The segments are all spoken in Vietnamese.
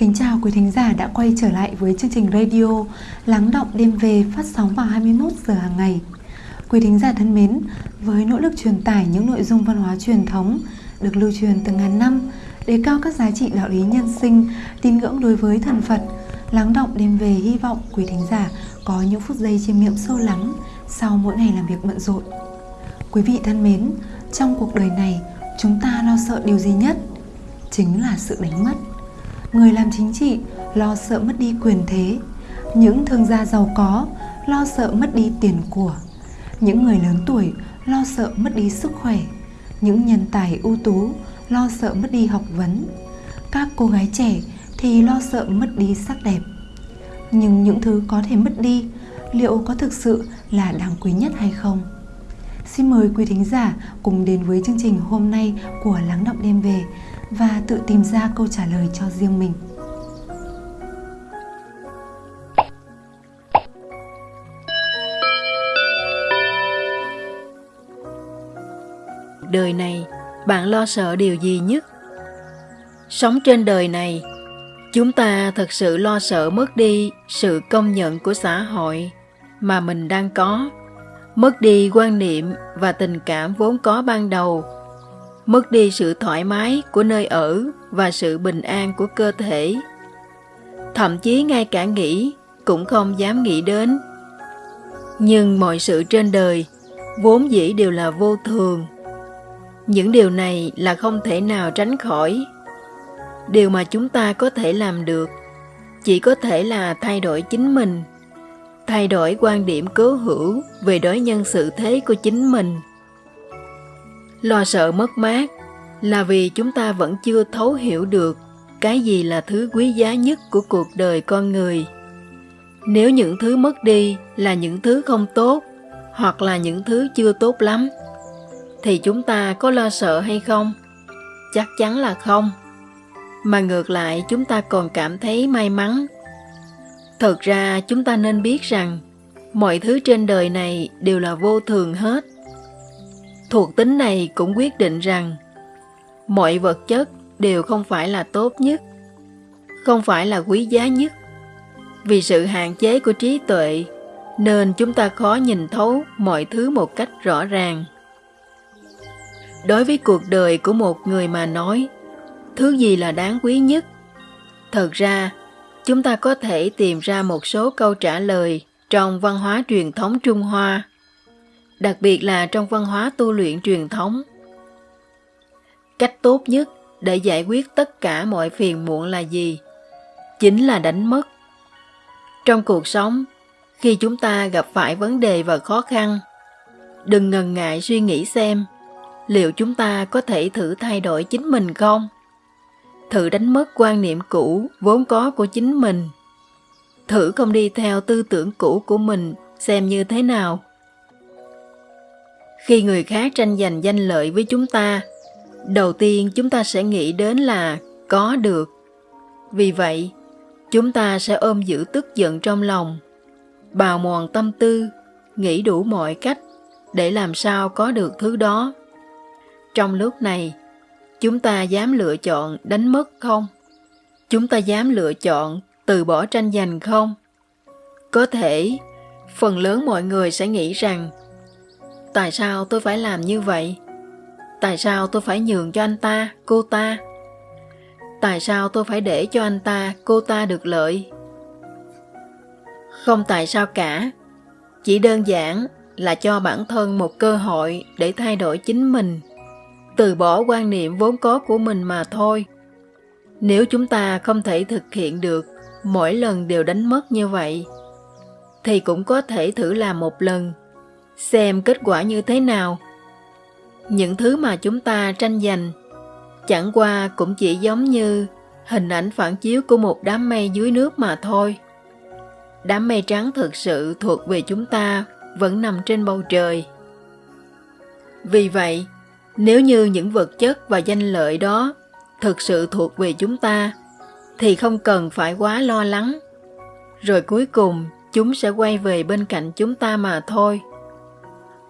Kính chào quý thính giả đã quay trở lại với chương trình radio Lắng động đêm về phát sóng vào 21 giờ hàng ngày. Quý thính giả thân mến, với nỗ lực truyền tải những nội dung văn hóa truyền thống được lưu truyền từ ngàn năm, đề cao các giá trị đạo lý nhân sinh, tín ngưỡng đối với thần Phật, Lắng động đêm về hy vọng quý thính giả có những phút giây chiêm nghiệm sâu lắng sau mỗi ngày làm việc bận rộn. Quý vị thân mến, trong cuộc đời này, chúng ta lo sợ điều gì nhất? Chính là sự đánh mất người làm chính trị lo sợ mất đi quyền thế. Những thương gia giàu có lo sợ mất đi tiền của. Những người lớn tuổi lo sợ mất đi sức khỏe. Những nhân tài ưu tú lo sợ mất đi học vấn. Các cô gái trẻ thì lo sợ mất đi sắc đẹp. Nhưng những thứ có thể mất đi, liệu có thực sự là đáng quý nhất hay không? Xin mời quý thính giả cùng đến với chương trình hôm nay của lắng động đêm về và tự tìm ra câu trả lời cho riêng mình. Đời này, bạn lo sợ điều gì nhất? Sống trên đời này, chúng ta thật sự lo sợ mất đi sự công nhận của xã hội mà mình đang có, mất đi quan niệm và tình cảm vốn có ban đầu mất đi sự thoải mái của nơi ở và sự bình an của cơ thể. Thậm chí ngay cả nghĩ cũng không dám nghĩ đến. Nhưng mọi sự trên đời vốn dĩ đều là vô thường. Những điều này là không thể nào tránh khỏi. Điều mà chúng ta có thể làm được chỉ có thể là thay đổi chính mình, thay đổi quan điểm cố hữu về đối nhân sự thế của chính mình lo sợ mất mát là vì chúng ta vẫn chưa thấu hiểu được cái gì là thứ quý giá nhất của cuộc đời con người. Nếu những thứ mất đi là những thứ không tốt hoặc là những thứ chưa tốt lắm, thì chúng ta có lo sợ hay không? Chắc chắn là không. Mà ngược lại, chúng ta còn cảm thấy may mắn. Thật ra, chúng ta nên biết rằng mọi thứ trên đời này đều là vô thường hết thuộc tính này cũng quyết định rằng, mọi vật chất đều không phải là tốt nhất, không phải là quý giá nhất. Vì sự hạn chế của trí tuệ, nên chúng ta khó nhìn thấu mọi thứ một cách rõ ràng. Đối với cuộc đời của một người mà nói, thứ gì là đáng quý nhất? Thật ra, chúng ta có thể tìm ra một số câu trả lời trong văn hóa truyền thống trung hoa đặc biệt là trong văn hóa tu luyện truyền thống. Cách tốt nhất để giải quyết tất cả mọi phiền muộn là gì? Chính là đánh mất. Trong cuộc sống, khi chúng ta gặp phải vấn đề và khó khăn, đừng ngần ngại suy nghĩ xem liệu chúng ta có thể thử thay đổi chính mình không? Thử đánh mất quan niệm cũ vốn có của chính mình. Thử không đi theo tư tưởng cũ của mình xem như thế nào? Khi người khác tranh giành danh lợi với chúng ta, đầu tiên chúng ta sẽ nghĩ đến là có được. Vì vậy, chúng ta sẽ ôm giữ tức giận trong lòng, bào mòn tâm tư, nghĩ đủ mọi cách để làm sao có được thứ đó. Trong lúc này, chúng ta dám lựa chọn đánh mất không? Chúng ta dám lựa chọn từ bỏ tranh giành không? Có thể, phần lớn mọi người sẽ nghĩ rằng tại sao tôi phải làm như vậy? Tại sao tôi phải nhường cho anh ta, cô ta? Tại sao tôi phải để cho anh ta, cô ta được lợi? Không tại sao cả. Chỉ đơn giản là cho bản thân một cơ hội để thay đổi chính mình. Từ bỏ quan niệm vốn có của mình mà thôi. Nếu chúng ta không thể thực hiện được mỗi lần đều đánh mất như vậy, thì cũng có thể thử làm một lần xem kết quả như thế nào. Những thứ mà chúng ta tranh giành, chẳng qua cũng chỉ giống như hình ảnh phản chiếu của một đám mây dưới nước mà thôi. Đám mây trắng thực sự thuộc về chúng ta, vẫn nằm trên bầu trời. Vì vậy, nếu như những vật chất và danh lợi đó thực sự thuộc về chúng ta, thì không cần phải quá lo lắng. Rồi cuối cùng, chúng sẽ quay về bên cạnh chúng ta mà thôi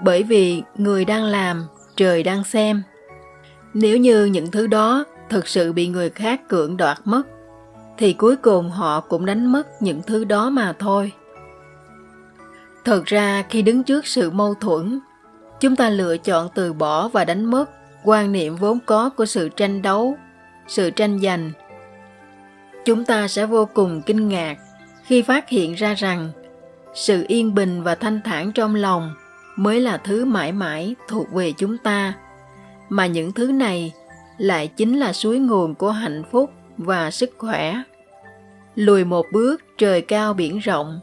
bởi vì người đang làm, trời đang xem. Nếu như những thứ đó thực sự bị người khác cưỡng đoạt mất, thì cuối cùng họ cũng đánh mất những thứ đó mà thôi. Thật ra, khi đứng trước sự mâu thuẫn, chúng ta lựa chọn từ bỏ và đánh mất quan niệm vốn có của sự tranh đấu, sự tranh giành. Chúng ta sẽ vô cùng kinh ngạc khi phát hiện ra rằng sự yên bình và thanh thản trong lòng mới là thứ mãi mãi thuộc về chúng ta. Mà những thứ này lại chính là suối nguồn của hạnh phúc và sức khỏe. Lùi một bước, trời cao biển rộng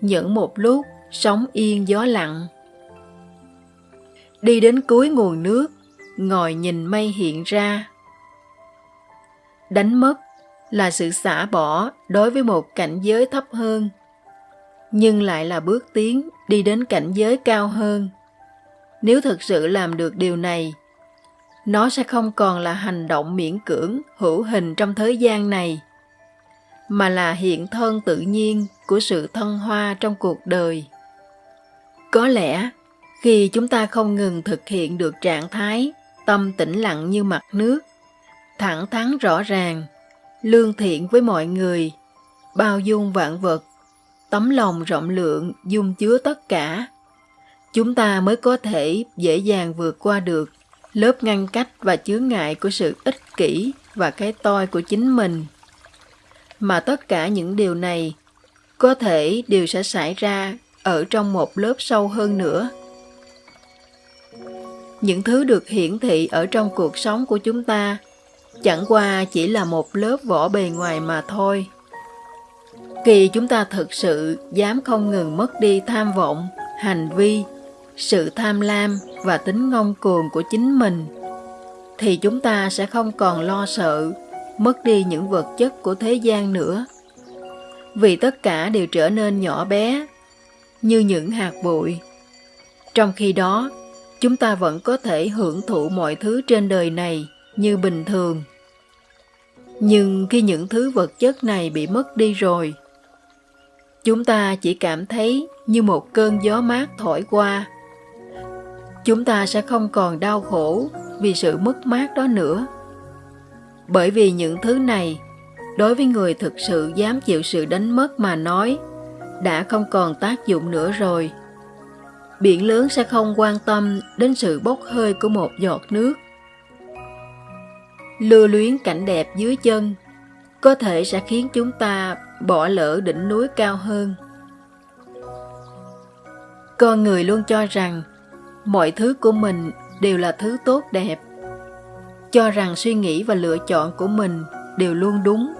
những một lúc, sóng yên gió lặng. Đi đến cuối nguồn nước, ngồi nhìn mây hiện ra. Đánh mất là sự xả bỏ đối với một cảnh giới thấp hơn, nhưng lại là bước tiến đi đến cảnh giới cao hơn. Nếu thực sự làm được điều này, nó sẽ không còn là hành động miễn cưỡng, hữu hình trong thế gian này, mà là hiện thân tự nhiên của sự thân hoa trong cuộc đời. Có lẽ, khi chúng ta không ngừng thực hiện được trạng thái tâm tĩnh lặng như mặt nước, thẳng thắn rõ ràng, lương thiện với mọi người, bao dung vạn vật tấm lòng rộng lượng dung chứa tất cả. Chúng ta mới có thể dễ dàng vượt qua được lớp ngăn cách và chướng ngại của sự ích kỷ và cái toi của chính mình. Mà tất cả những điều này có thể đều sẽ xảy ra ở trong một lớp sâu hơn nữa. Những thứ được hiển thị ở trong cuộc sống của chúng ta chẳng qua chỉ là một lớp vỏ bề ngoài mà thôi khi chúng ta thực sự dám không ngừng mất đi tham vọng, hành vi, sự tham lam và tính ngông cuồng của chính mình, thì chúng ta sẽ không còn lo sợ mất đi những vật chất của thế gian nữa. Vì tất cả đều trở nên nhỏ bé, như những hạt bụi. Trong khi đó, chúng ta vẫn có thể hưởng thụ mọi thứ trên đời này như bình thường. Nhưng khi những thứ vật chất này bị mất đi rồi chúng ta chỉ cảm thấy như một cơn gió mát thổi qua. Chúng ta sẽ không còn đau khổ vì sự mất mát đó nữa. Bởi vì những thứ này, đối với người thực sự dám chịu sự đánh mất mà nói, đã không còn tác dụng nữa rồi. Biển lớn sẽ không quan tâm đến sự bốc hơi của một giọt nước. Lưu luyến cảnh đẹp dưới chân, có thể sẽ khiến chúng ta bỏ lỡ đỉnh núi cao hơn. Con người luôn cho rằng mọi thứ của mình đều là thứ tốt đẹp. Cho rằng suy nghĩ và lựa chọn của mình đều luôn đúng.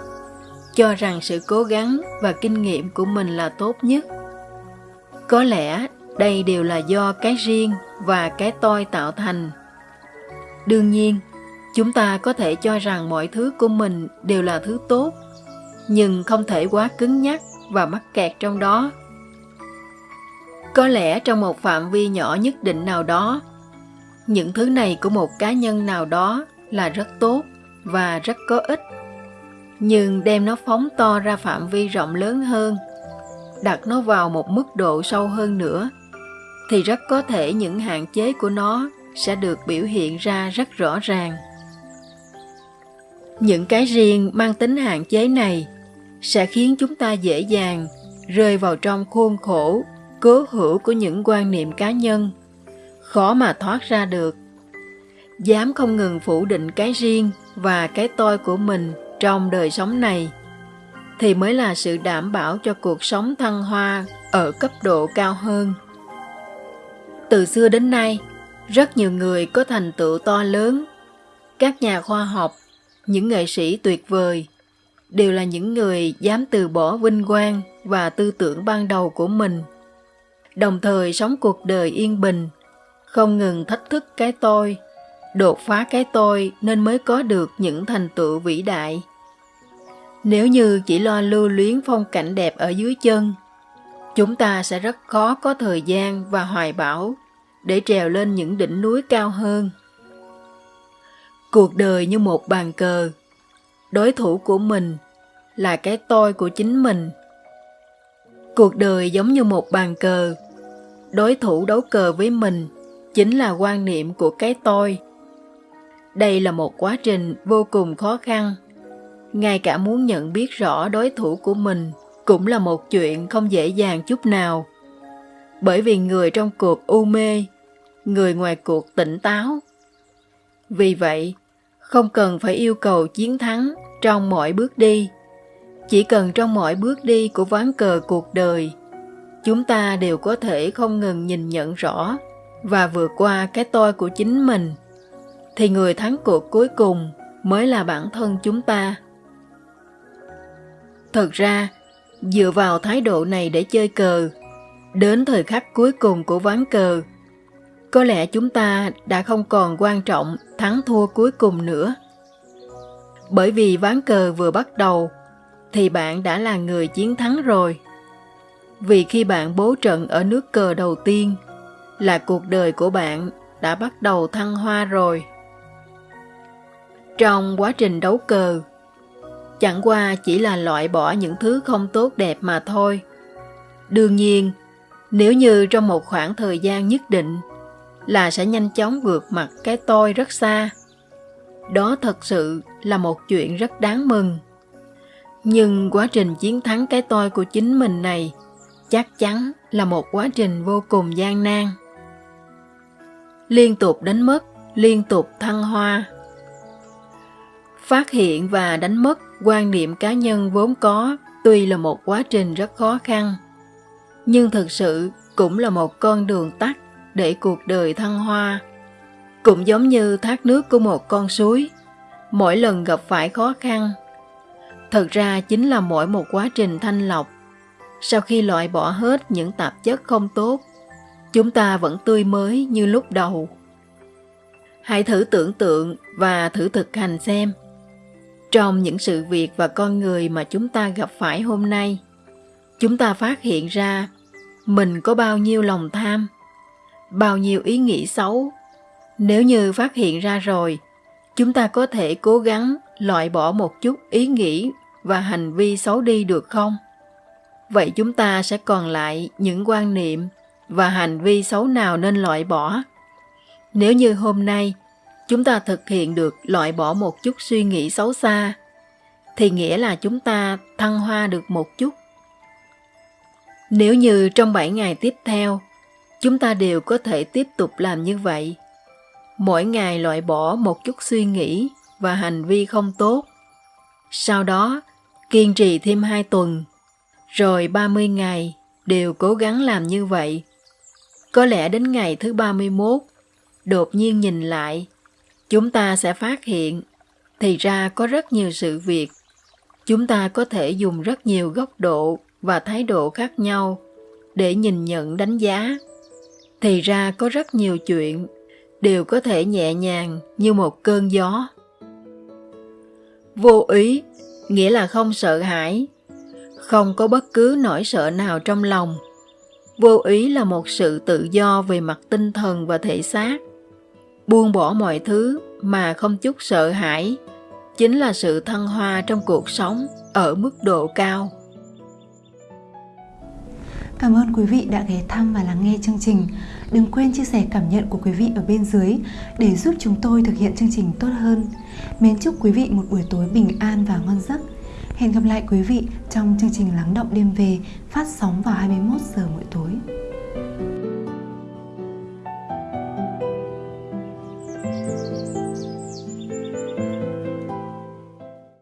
Cho rằng sự cố gắng và kinh nghiệm của mình là tốt nhất. Có lẽ đây đều là do cái riêng và cái tôi tạo thành. Đương nhiên, chúng ta có thể cho rằng mọi thứ của mình đều là thứ tốt nhưng không thể quá cứng nhắc và mắc kẹt trong đó. Có lẽ trong một phạm vi nhỏ nhất định nào đó, những thứ này của một cá nhân nào đó là rất tốt và rất có ích, nhưng đem nó phóng to ra phạm vi rộng lớn hơn, đặt nó vào một mức độ sâu hơn nữa, thì rất có thể những hạn chế của nó sẽ được biểu hiện ra rất rõ ràng. Những cái riêng mang tính hạn chế này sẽ khiến chúng ta dễ dàng rơi vào trong khuôn khổ, cố hữu của những quan niệm cá nhân. Khó mà thoát ra được. Dám không ngừng phủ định cái riêng và cái tôi của mình trong đời sống này, thì mới là sự đảm bảo cho cuộc sống thăng hoa ở cấp độ cao hơn. Từ xưa đến nay, rất nhiều người có thành tựu to lớn. Các nhà khoa học, những nghệ sĩ tuyệt vời đều là những người dám từ bỏ vinh quang và tư tưởng ban đầu của mình. Đồng thời sống cuộc đời yên bình, không ngừng thách thức cái tôi, đột phá cái tôi nên mới có được những thành tựu vĩ đại. Nếu như chỉ lo lưu luyến phong cảnh đẹp ở dưới chân, chúng ta sẽ rất khó có thời gian và hoài bão để trèo lên những đỉnh núi cao hơn. Cuộc đời như một bàn cờ đối thủ của mình là cái tôi của chính mình cuộc đời giống như một bàn cờ đối thủ đấu cờ với mình chính là quan niệm của cái tôi đây là một quá trình vô cùng khó khăn ngay cả muốn nhận biết rõ đối thủ của mình cũng là một chuyện không dễ dàng chút nào. Bởi vì người trong cuộc u mê, người ngoài cuộc tỉnh táo. Vì vậy, không cần phải yêu cầu chiến thắng trong mọi bước đi. Chỉ cần trong mọi bước đi của ván cờ cuộc đời, chúng ta đều có thể không ngừng nhìn nhận rõ và vượt qua cái tôi của chính mình, thì người thắng cuộc cuối cùng mới là bản thân chúng ta. Thật ra, dựa vào thái độ này để chơi cờ, đến thời khắc cuối cùng của ván cờ, có lẽ chúng ta đã không còn quan trọng thắng thua cuối cùng nữa. Bởi vì ván cờ vừa bắt đầu, thì bạn đã là người chiến thắng rồi. Vì khi bạn bố trận ở nước cờ đầu tiên, là cuộc đời của bạn đã bắt đầu thăng hoa rồi. Trong quá trình đấu cờ, chẳng qua chỉ là loại bỏ những thứ không tốt đẹp mà thôi. Đương nhiên, nếu như trong một khoảng thời gian nhất định là sẽ nhanh chóng vượt mặt cái tôi rất xa. Đó thật sự là một chuyện rất đáng mừng. Nhưng quá trình chiến thắng cái tôi của chính mình này chắc chắn là một quá trình vô cùng gian nan. Liên tục đánh mất, liên tục thăng hoa. Phát hiện và đánh mất quan niệm cá nhân vốn có tuy là một quá trình rất khó khăn, nhưng thực sự cũng là một con đường tắt để cuộc đời thăng hoa. Cũng giống như thác nước của một con suối, mỗi lần gặp phải khó khăn. Thật ra chính là mỗi một quá trình thanh lọc. Sau khi loại bỏ hết những tạp chất không tốt, chúng ta vẫn tươi mới như lúc đầu. Hãy thử tưởng tượng và thử thực hành xem trong những sự việc và con người mà chúng ta gặp phải hôm nay chúng ta phát hiện ra mình có bao nhiêu lòng tham bao nhiêu ý nghĩ xấu. Nếu như phát hiện ra rồi chúng ta có thể cố gắng loại bỏ một chút ý nghĩ và hành vi xấu đi được không? Vậy chúng ta sẽ còn lại những quan niệm và hành vi xấu nào nên loại bỏ? Nếu như hôm nay chúng ta thực hiện được loại bỏ một chút suy nghĩ xấu xa, thì nghĩa là chúng ta thăng hoa được một chút. Nếu như trong 7 ngày tiếp theo, chúng ta đều có thể tiếp tục làm như vậy. Mỗi ngày loại bỏ một chút suy nghĩ và hành vi không tốt. Sau đó, kiên trì thêm 2 tuần, rồi 30 ngày đều cố gắng làm như vậy. Có lẽ đến ngày thứ 31, đột nhiên nhìn lại chúng ta sẽ phát hiện thì ra có rất nhiều sự việc chúng ta có thể dùng rất nhiều góc độ và thái độ khác nhau để nhìn nhận đánh giá thì ra có rất nhiều chuyện đều có thể nhẹ nhàng như một cơn gió. Vô ý nghĩa là không sợ hãi, không có bất cứ nỗi sợ nào trong lòng. Vô ý là một sự tự do về mặt tinh thần và thể xác. Buông bỏ mọi thứ mà không chút sợ hãi chính là sự thăng hoa trong cuộc sống ở mức độ cao. Cảm ơn quý vị đã ghé thăm và lắng nghe chương trình. Đừng quên chia sẻ cảm nhận của quý vị ở bên dưới để giúp chúng tôi thực hiện chương trình tốt hơn. Mến chúc quý vị một buổi tối bình an và ngon giấc. Hẹn gặp lại quý vị trong chương trình Lắng động đêm về phát sóng vào 21 giờ mỗi tối.